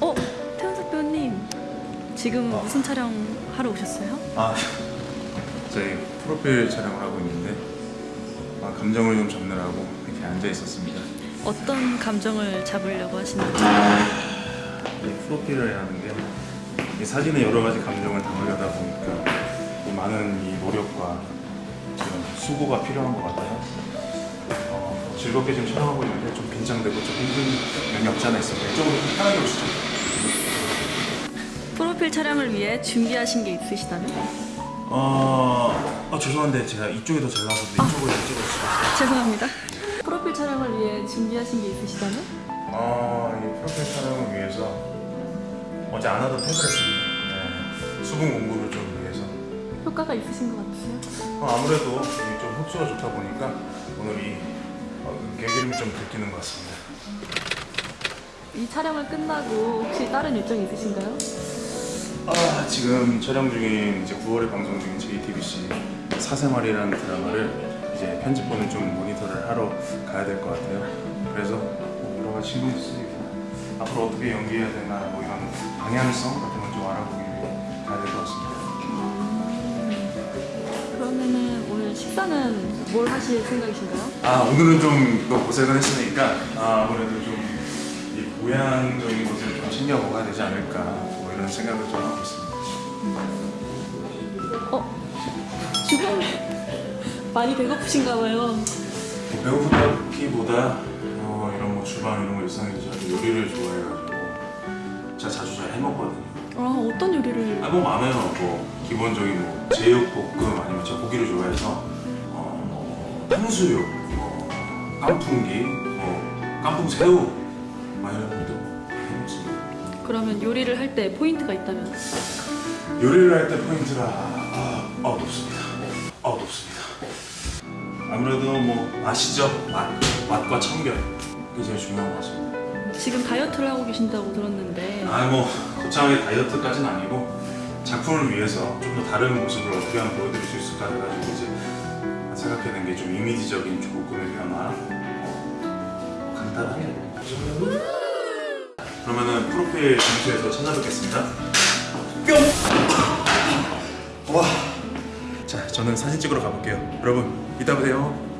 어? 태연 대표님 지금 어. 무슨 촬영 하러 오셨어요? 아 저희 프로필 촬영을 하고 있는데 아, 감정을 좀 잡느라고 이렇게 앉아 있었습니다 어떤 감정을 잡으려고 하시는지 이 프로필을 하는 게 사진에 여러 가지 감정을 담으려다 보니까 많은 이 노력과 수고가 필요한 것 같아요 어, 즐겁게 지금 촬영하고 있는데 좀 긴장되고 좀 힘든 면이 없지 않아 있어요. 이쪽으로 편하게 오시죠. 프로필 촬영을 위해 준비하신 게 있으시다면? 어, 어, 죄송한데 제가 이쪽이 더 잘 나와서 이쪽으로 찍어주시겠어요? 죄송합니다. 프로필 촬영을 위해 준비하신 게 있으시다면? 아, 이 프로필 촬영을 위해서 어제 안 하던 탭을 했습니다. 네, 수분 공부를 좀 위해서. 효과가 있으신 것 같으세요? 어, 아무래도 좀 흡수가 좋다 보니까 어, 개기름이 좀 들키는 것 같습니다. 이 촬영을 끝나고 혹시 다른 일정이 있으신가요? 아, 지금 촬영 중인 이제 9월에 방송 중인 JTBC 사생활이라는 드라마를 이제 편집본을 좀 모니터를 하러 가야 될 것 같아요. 그래서 뭐 여러 가지 신경도 쓰이고 앞으로 어떻게 연기해야 되나 뭐 이런 방향성 같은 걸 좀 알아보기 위해 가야 될 것 같습니다. 그러면은 오늘 식사는 뭘 하실 생각이신가요? 아 오늘은 좀또 고생을 했으니까 아, 아무래도 좀 이 고향적인 것을 좀 챙겨 먹어야 되지 않을까 뭐 이런 생각을 좀 하고 있습니다. 어? 지금 많이 배고프신가 봐요. 배고프다기보다 어, 이런 뭐 주방 이런 거 일상에서 저도 요리를 좋아해가지고 제가 자주 잘 해먹거든요. 아, 어떤 요리를 아, 뭐 많아요. 뭐 기본적인 뭐 제육볶음 아니면 제가 고기를 좋아해서 어, 뭐 탕수육, 뭐 깐풍기, 뭐 깐풍 새우 막 이런 것도 해먹습니다. 그러면 요리를 할 때 포인트가 있다면? 요리를 할 때 포인트라 아, 아 높습니다. 아 높습니다. 아무래도 뭐 맛이죠. 맛, 맛과 청결 그게 제일 중요한 것 같습니다. 지금 다이어트를 하고 계신다고 들었는데 아뭐 거창하게 다이어트까지는 아니고 작품을 위해서 좀 더 다른 모습을 어떻게 하면 보여드릴 수 있을까 해가지고 이제 생각해낸 게 좀 이미지적인 조금의 변화 어, 간단하게 그러면은 프로필 점수에서 찾아뵙겠습니다 뿅! 와! 자 저는 사진 찍으러 가볼게요 여러분 이따 봬요